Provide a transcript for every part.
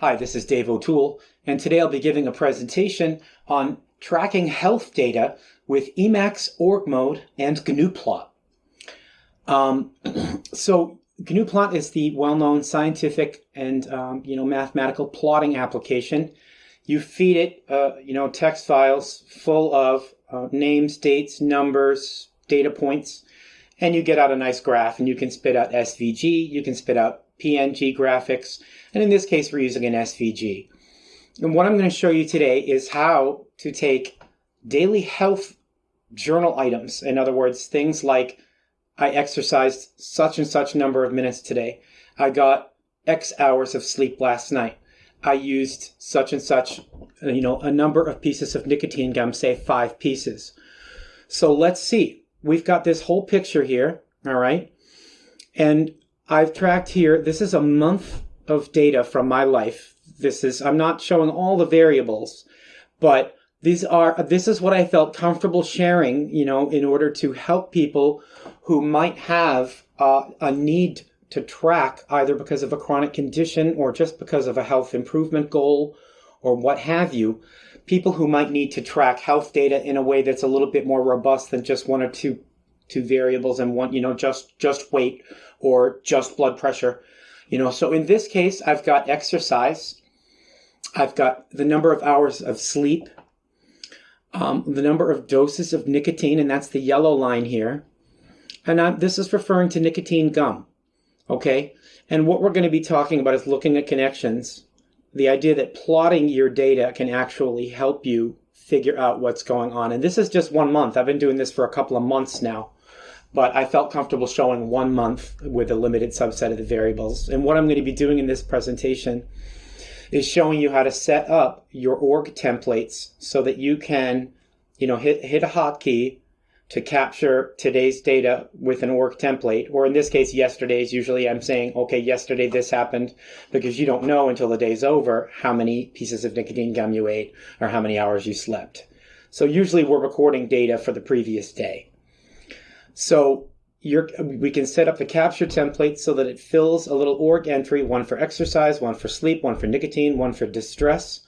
Hi, this is Dave O'Toole, and today I'll be giving a presentation on tracking health data with Emacs org mode and GNUplot. Um, so GNUplot is the well-known scientific and um, you know mathematical plotting application. You feed it uh, you know text files full of uh, names, dates, numbers, data points, and you get out a nice graph. And you can spit out SVG, you can spit out PNG graphics, and in this case, we're using an SVG. And what I'm going to show you today is how to take daily health journal items. In other words, things like I exercised such and such number of minutes today. I got X hours of sleep last night. I used such and such, you know, a number of pieces of nicotine gum, say five pieces. So let's see. We've got this whole picture here, all right? And I've tracked here, this is a month of data from my life. This is, I'm not showing all the variables, but these are, this is what I felt comfortable sharing, you know, in order to help people who might have uh, a need to track either because of a chronic condition or just because of a health improvement goal or what have you. People who might need to track health data in a way that's a little bit more robust than just one or two two variables and one, you know, just just weight or just blood pressure. You know, so in this case, I've got exercise, I've got the number of hours of sleep, um, the number of doses of nicotine, and that's the yellow line here. And I'm, this is referring to nicotine gum, okay? And what we're going to be talking about is looking at connections. The idea that plotting your data can actually help you figure out what's going on. And this is just one month. I've been doing this for a couple of months now but I felt comfortable showing one month with a limited subset of the variables. And what I'm going to be doing in this presentation is showing you how to set up your org templates so that you can, you know, hit, hit a hotkey to capture today's data with an org template, or in this case, yesterday's. Usually I'm saying, okay, yesterday this happened because you don't know until the day's over how many pieces of nicotine gum you ate or how many hours you slept. So usually we're recording data for the previous day. So we can set up the capture template so that it fills a little org entry, one for exercise, one for sleep, one for nicotine, one for distress.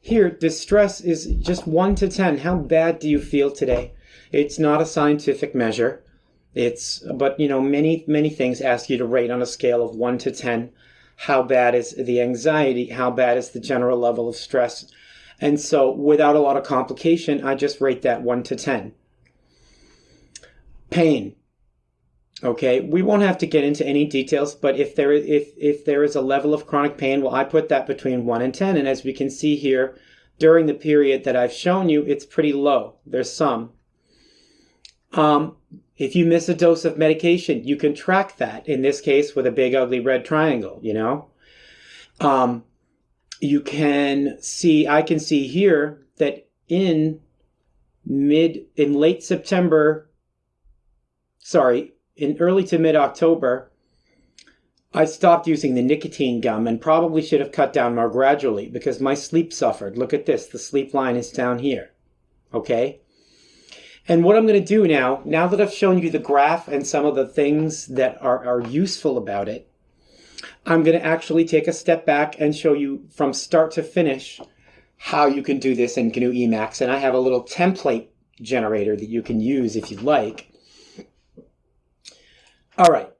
Here, distress is just 1 to 10. How bad do you feel today? It's not a scientific measure. It's, but you know, many, many things ask you to rate on a scale of 1 to 10. How bad is the anxiety? How bad is the general level of stress? And so without a lot of complication, I just rate that 1 to 10 pain. Okay, we won't have to get into any details, but if there if if there is a level of chronic pain, well, I put that between one and ten, and as we can see here, during the period that I've shown you, it's pretty low. There's some. Um, if you miss a dose of medication, you can track that. In this case, with a big ugly red triangle, you know. Um, you can see, I can see here that in mid in late September sorry, in early to mid October, I stopped using the nicotine gum and probably should have cut down more gradually because my sleep suffered. Look at this, the sleep line is down here. Okay? And what I'm going to do now, now that I've shown you the graph and some of the things that are, are useful about it, I'm going to actually take a step back and show you from start to finish how you can do this in GNU Emacs. And I have a little template generator that you can use if you'd like. All right,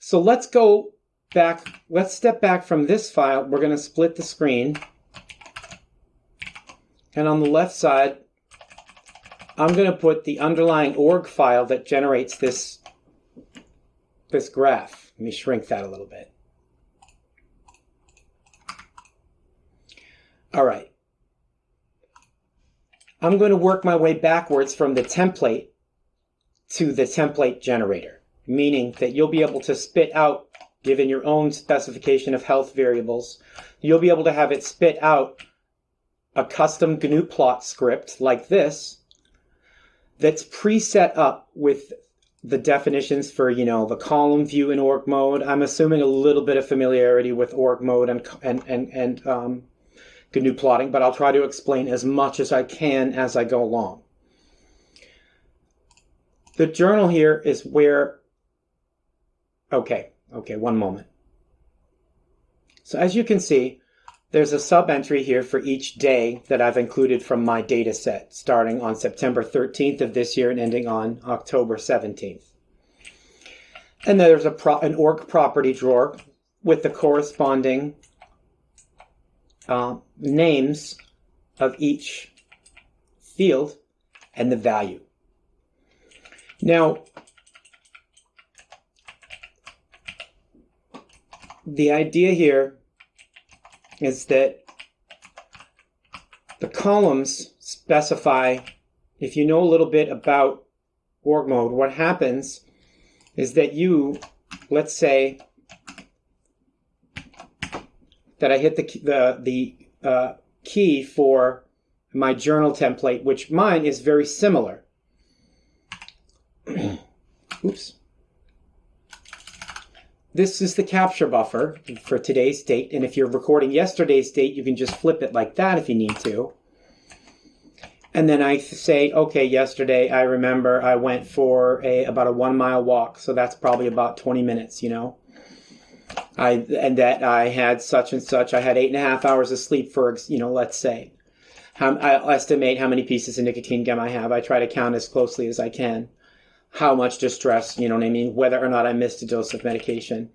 so let's go back, let's step back from this file. We're going to split the screen. And on the left side, I'm going to put the underlying org file that generates this, this graph. Let me shrink that a little bit. All right. I'm going to work my way backwards from the template to the template generator meaning that you'll be able to spit out, given your own specification of health variables, you'll be able to have it spit out a custom GNU plot script like this that's preset up with the definitions for, you know, the column view in org mode. I'm assuming a little bit of familiarity with org mode and, and, and, and um, GNU plotting, but I'll try to explain as much as I can as I go along. The journal here is where Okay, okay, one moment. So as you can see, there's a sub entry here for each day that I've included from my data set, starting on September 13th of this year and ending on October 17th. And there's a an org property drawer with the corresponding uh, names of each field and the value. Now, the idea here is that the columns specify, if you know a little bit about org mode, what happens is that you, let's say that I hit the, the, the uh, key for my journal template, which mine is very similar. Oops. This is the capture buffer for today's date. And if you're recording yesterday's date, you can just flip it like that if you need to. And then I say, okay, yesterday I remember I went for a about a one mile walk. So that's probably about 20 minutes, you know. I and that I had such and such. I had eight and a half hours of sleep for, you know, let's say. I estimate how many pieces of nicotine gum I have. I try to count as closely as I can how much distress, you know what I mean, whether or not I missed a dose of medication.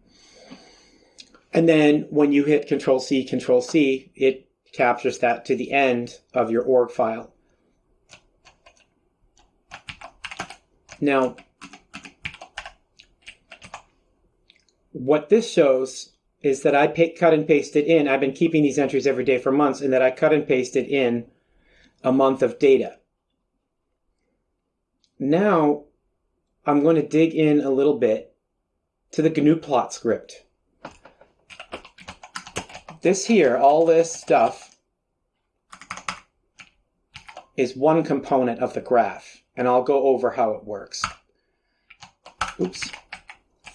And then when you hit Control C, Control C, it captures that to the end of your org file. Now, what this shows is that I cut and pasted in. I've been keeping these entries every day for months, and that I cut and pasted in a month of data. Now, I'm going to dig in a little bit to the GNU plot script. This here, all this stuff, is one component of the graph, and I'll go over how it works. Oops.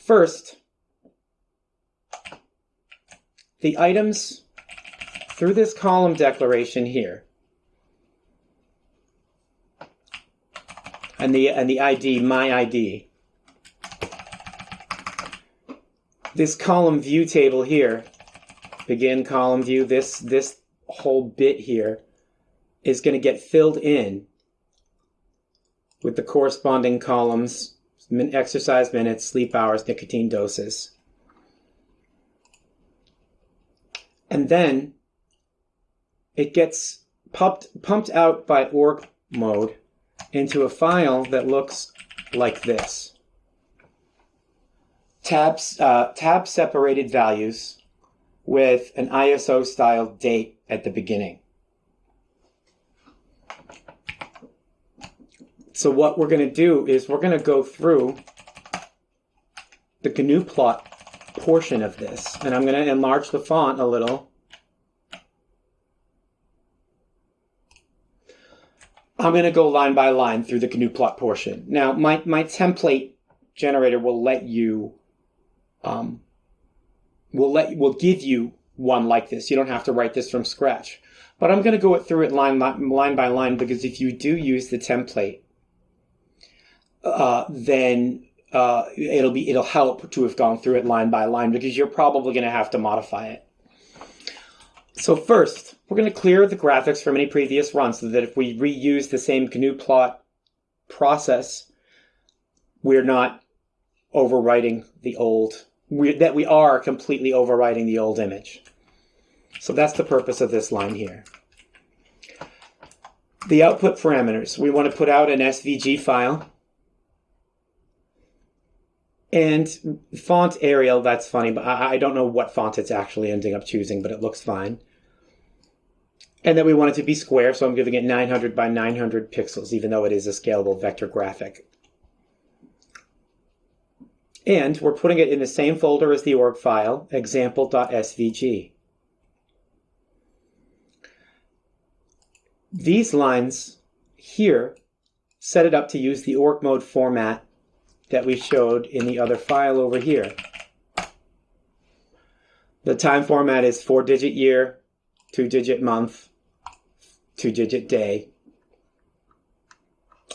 First, the items through this column declaration here and the and the ID, my ID. This column view table here, begin column view, this this whole bit here is going to get filled in with the corresponding columns, exercise minutes, sleep hours, nicotine doses. And then it gets pumped, pumped out by org mode into a file that looks like this. Tabs, uh, tab separated values with an ISO style date at the beginning. So what we're going to do is we're going to go through the GNU plot portion of this, and I'm going to enlarge the font a little I'm going to go line by line through the GNU plot portion. Now, my, my template generator will let you, um, will let will give you one like this. You don't have to write this from scratch. But I'm going to go through it line, line by line because if you do use the template, uh, then uh, it'll be it'll help to have gone through it line by line because you're probably going to have to modify it. So first, we're going to clear the graphics from any previous run so that if we reuse the same GNU plot process, we're not overwriting the old, we, that we are completely overwriting the old image. So that's the purpose of this line here. The output parameters, we want to put out an SVG file. And font Arial, that's funny, but I, I don't know what font it's actually ending up choosing, but it looks fine. And then we want it to be square, so I'm giving it 900 by 900 pixels, even though it is a scalable vector graphic. And we're putting it in the same folder as the org file, example.svg. These lines here set it up to use the org mode format that we showed in the other file over here. The time format is four digit year, two digit month, two digit day.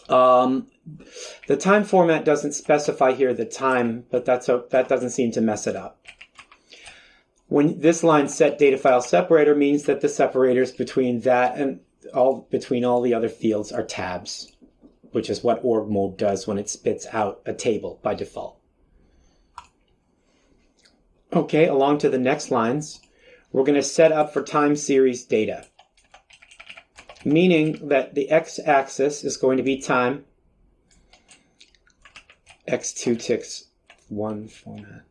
Um, the time format doesn't specify here the time, but that's a, that doesn't seem to mess it up. when this line set data file separator means that the separators between that and all between all the other fields are tabs, which is what org mode does when it spits out a table by default. Okay, along to the next lines, we're going to set up for time series data, meaning that the x-axis is going to be time, x2 ticks one format.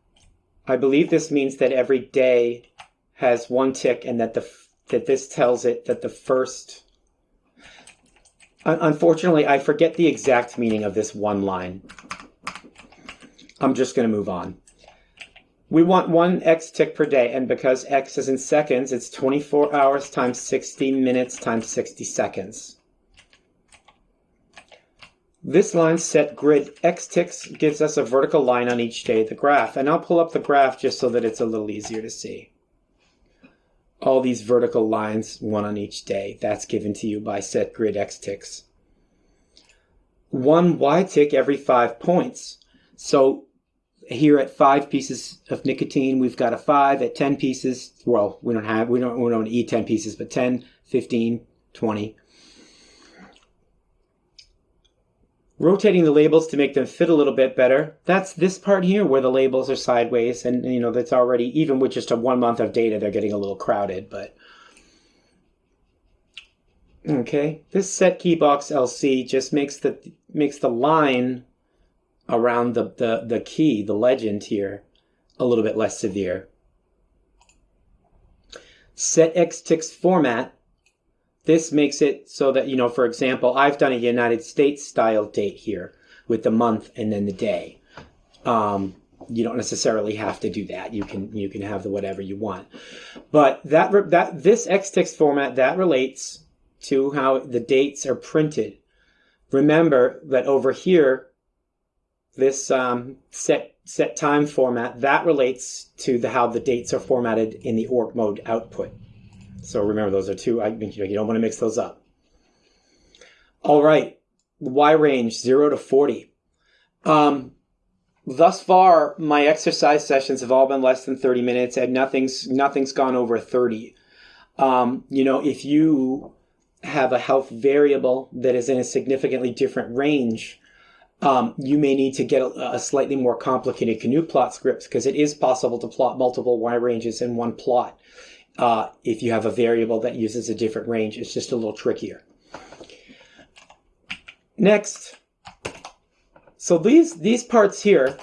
I believe this means that every day has one tick and that the that this tells it that the first unfortunately I forget the exact meaning of this one line. I'm just going to move on. We want one x tick per day and because x is in seconds it's 24 hours times 60 minutes times 60 seconds. This line set grid x ticks gives us a vertical line on each day of the graph. And I'll pull up the graph just so that it's a little easier to see. All these vertical lines, one on each day, that's given to you by set grid x ticks. One y tick every five points. So here at five pieces of nicotine, we've got a five at 10 pieces. Well, we don't have, we don't, we don't eat 10 pieces, but 10, 15, 20. rotating the labels to make them fit a little bit better. That's this part here where the labels are sideways and you know that's already even with just a one month of data they're getting a little crowded but okay this set key box LC just makes the makes the line around the, the, the key the legend here a little bit less severe set X ticks format this makes it so that, you know, for example, I've done a United States style date here with the month and then the day. Um, you don't necessarily have to do that. You can you can have the whatever you want. But that that this xticks format that relates to how the dates are printed. Remember that over here, this um, set set time format that relates to the how the dates are formatted in the org mode output. So remember, those are two, I, you don't want to mix those up. All right, Y range, 0 to 40. Um, thus far, my exercise sessions have all been less than 30 minutes and nothing's, nothing's gone over 30. Um, you know, if you have a health variable that is in a significantly different range, um, you may need to get a, a, slightly more complicated GNU plot script because it is possible to plot multiple Y ranges in one plot. Uh, if you have a variable that uses a different range, it's just a little trickier. Next, so these these parts here,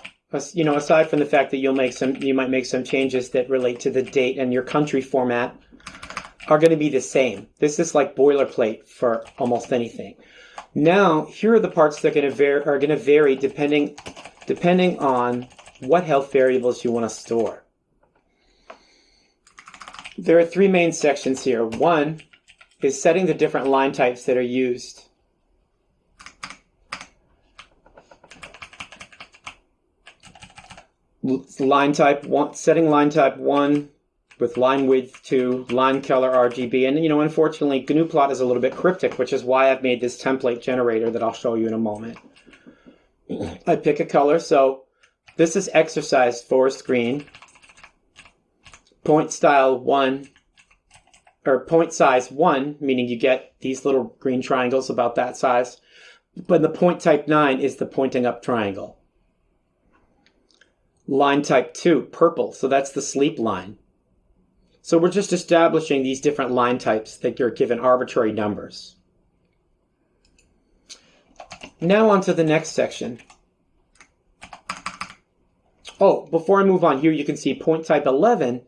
you know, aside from the fact that you'll make some, you might make some changes that relate to the date and your country format, are going to be the same. This is like boilerplate for almost anything. Now, here are the parts that are going to, vary depending depending on what health variables you want to store. There are three main sections here. One is setting the different line types that are used. Line type one, setting line type one with line width two, line color RGB, and you know, unfortunately, GNUplot is a little bit cryptic, which is why I've made this template generator that I'll show you in a moment. I pick a color, so this is exercise forest green point style one or point size one, meaning you get these little green triangles about that size. But the point type nine is the pointing up triangle. Line type two, purple. So that's the sleep line. So we're just establishing these different line types that you're given arbitrary numbers. Now on to the next section. Oh, before I move on here, you can see point type 11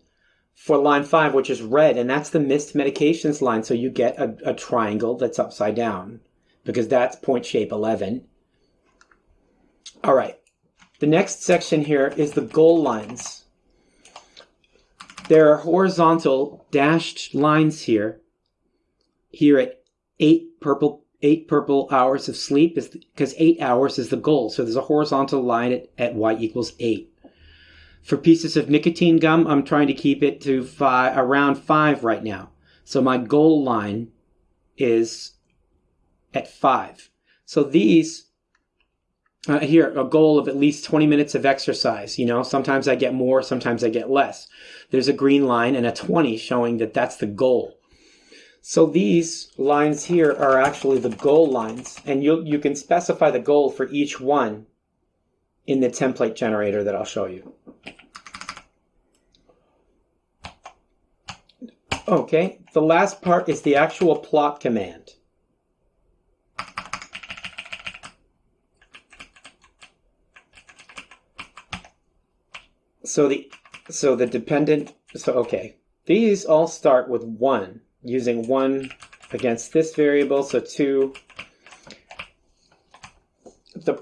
for line five, which is red, and that's the missed medications line. So you get a, a triangle that's upside down because that's point shape 11. All right. The next section here is the goal lines. There are horizontal dashed lines here. Here at eight purple eight purple hours of sleep is because eight hours is the goal. So there's a horizontal line at, at y equals eight. For pieces of nicotine gum, I'm trying to keep it to five, around five right now. So my goal line is at five. So these uh, here, a goal of at least 20 minutes of exercise. You know, sometimes I get more, sometimes I get less. There's a green line and a 20 showing that that's the goal. So these lines here are actually the goal lines, and you you can specify the goal for each one in the template generator that I'll show you. Okay, the last part is the actual plot command. So the so the dependent so okay. These all start with one using one against this variable, so two. The,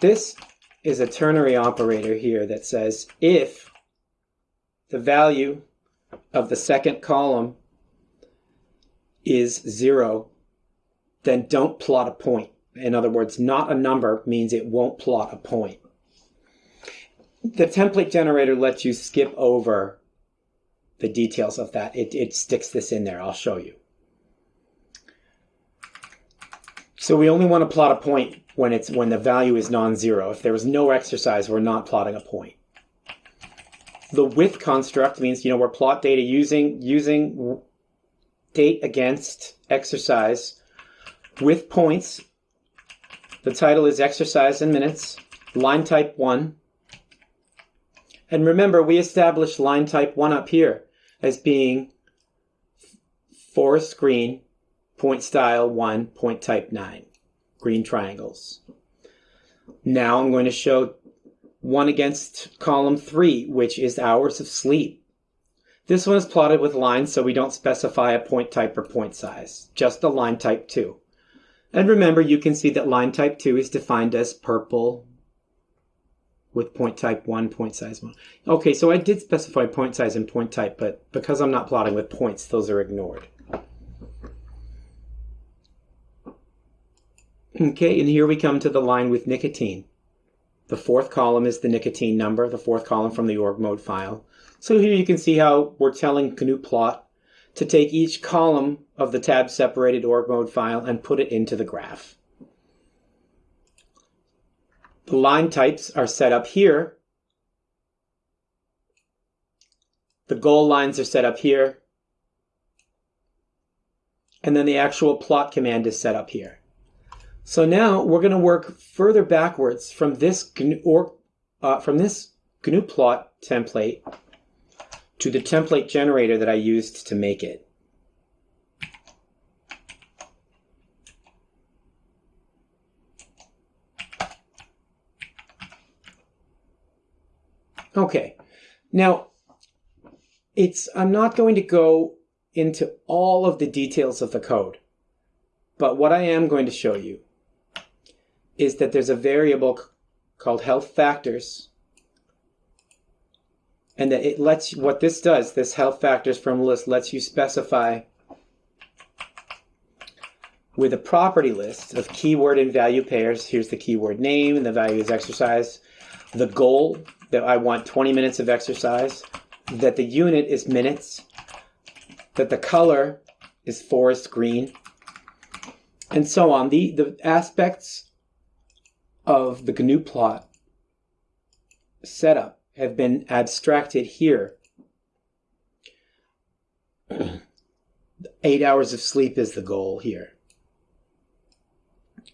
this is a ternary operator here that says if the value of the second column is zero, then don't plot a point. In other words, not a number means it won't plot a point. The template generator lets you skip over the details of that. It, it sticks this in there. I'll show you. So we only want to plot a point when it's when the value is non-zero. If there was no exercise, we're not plotting a point. The with construct means you know we're plot data using using date against exercise with points. The title is exercise in minutes. Line type one. And remember, we established line type one up here as being forest green, point style 1, point type 9, green triangles. Now I'm going to show one against column 3, which is hours of sleep. This one is plotted with lines, so we don't specify a point type or point size, just a line type 2. And remember, you can see that line type 2 is defined as purple, with point type 1, point size 1. Okay, so I did specify point size and point type, but because I'm not plotting with points, those are ignored. Okay, and here we come to the line with nicotine. The fourth column is the nicotine number, the fourth column from the org mode file. So here you can see how we're telling GNU plot to take each column of the tab separated org mode file and put it into the graph. The line types are set up here. The goal lines are set up here. And then the actual plot command is set up here. So now we're going to work further backwards from this GNU, or, uh, from this GNU plot template to the template generator that I used to make it. Okay, now it's I'm not going to go into all of the details of the code, but what I am going to show you is that there's a variable called health factors and that it lets you, what this does, this health factors from list lets you specify with a property list of keyword and value pairs. Here's the keyword name and the value is exercise. The goal that I want 20 minutes of exercise, that the unit is minutes, that the color is forest green, and so on. The, the aspects of the GNU plot setup have been abstracted here. Eight hours of sleep is the goal here.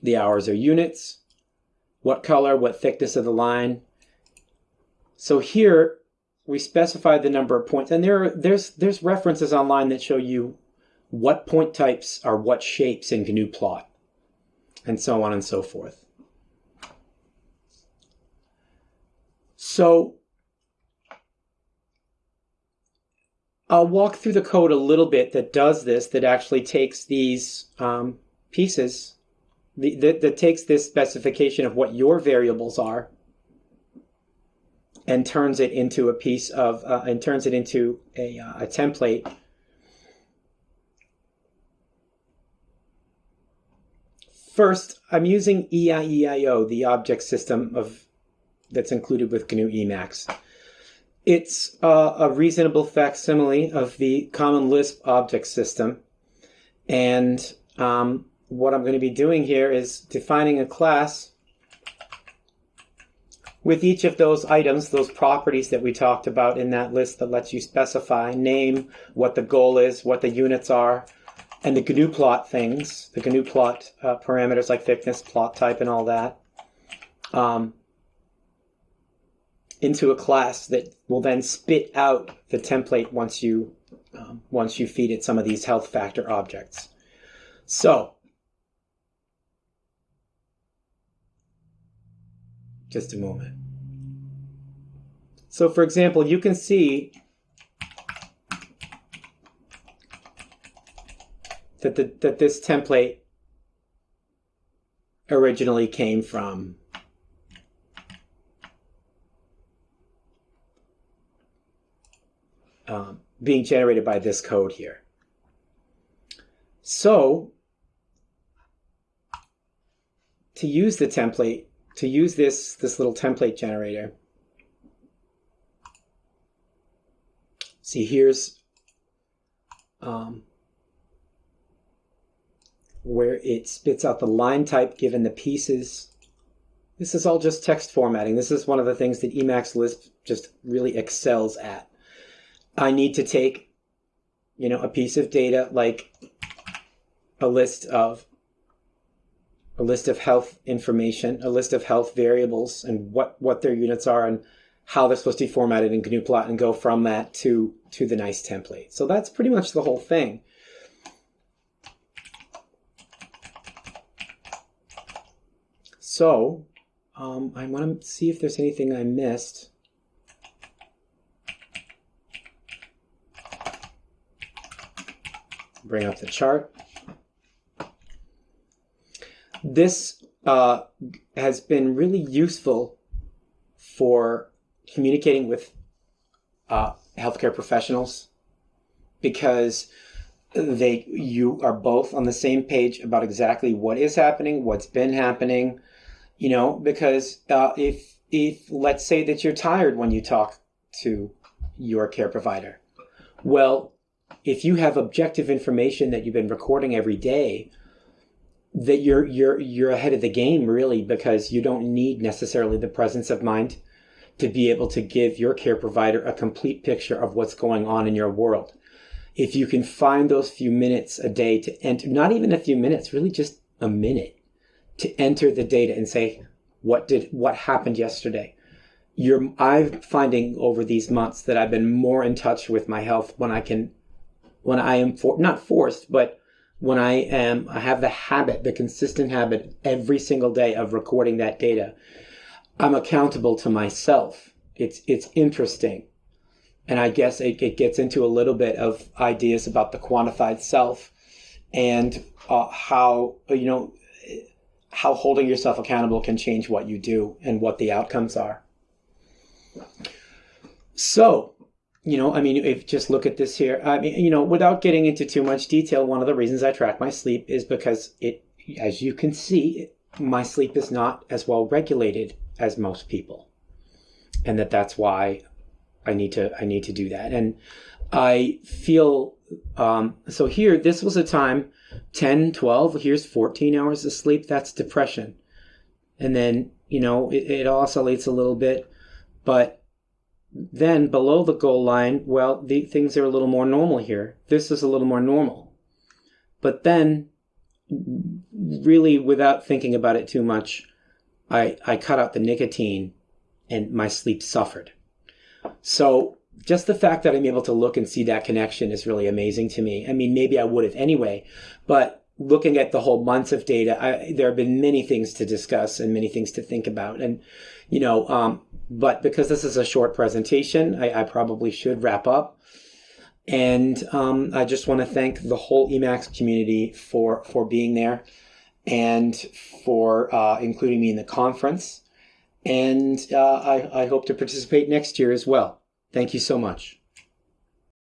The hours are units. What color, what thickness of the line, so here we specify the number of points, and there are, there's there's references online that show you what point types are what shapes in GNU plot, and so on and so forth. So I'll walk through the code a little bit that does this, that actually takes these um, pieces, the, that, that takes this specification of what your variables are, and turns it into a piece of, uh, and turns it into a, uh, a template. First, I'm using EIEIO, the object system of that's included with GNU Emacs. It's uh, a reasonable facsimile of the Common Lisp object system. And um, what I'm going to be doing here is defining a class with each of those items, those properties that we talked about in that list that lets you specify, name, what the goal is, what the units are, and the GNU plot things, the GNU plot uh, parameters like thickness, plot type, and all that, um, into a class that will then spit out the template once you um, once you feed it some of these health factor objects. So just a moment. So for example, you can see that, the, that this template originally came from um, being generated by this code here. So to use the template, to use this, this little template generator, see here's um, where it spits out the line type given the pieces. This is all just text formatting. This is one of the things that Emacs Lisp just really excels at. I need to take, you know, a piece of data like a list of a list of health information, a list of health variables and what, what their units are and how they're supposed to be formatted in GNU plot and go from that to, to the nice template. So that's pretty much the whole thing. So um, I want to see if there's anything I missed. Bring up the chart. This uh, has been really useful for communicating with uh, healthcare professionals because they you are both on the same page about exactly what is happening, what's been happening, you know, because uh, if if let's say that you're tired when you talk to your care provider, well, if you have objective information that you've been recording every day that you're you're you're ahead of the game really because you don't need necessarily the presence of mind to be able to give your care provider a complete picture of what's going on in your world. If you can find those few minutes a day to enter, not even a few minutes, really just a minute to enter the data and say, what did, what happened yesterday? You're, I'm finding over these months that I've been more in touch with my health when I can, when I am for, not forced, but when I am, I have the habit, the consistent habit every single day of recording that data, I'm accountable to myself. It's, it's interesting. And I guess it, it gets into a little bit of ideas about the quantified self and uh, how, you know, how holding yourself accountable can change what you do and what the outcomes are. So, you know, I mean, if just look at this here, I mean, you know, without getting into too much detail, one of the reasons I track my sleep is because it, as you can see, my sleep is not as well regulated as most people. And that that's why I need to, I need to do that. And I feel, um, so here, this was a time 10, 12, here's 14 hours of sleep. That's depression. And then, you know, it, it oscillates a little bit, but then below the goal line, well, the things are a little more normal here. This is a little more normal. But then, really without thinking about it too much, I, I cut out the nicotine and my sleep suffered. So just the fact that I'm able to look and see that connection is really amazing to me. I mean, maybe I would have anyway, but looking at the whole months of data, I, there have been many things to discuss and many things to think about. And, you know, um, but because this is a short presentation, I, I probably should wrap up. And um, I just want to thank the whole Emacs community for, for being there and for uh, including me in the conference. And uh, I, I hope to participate next year as well. Thank you so much.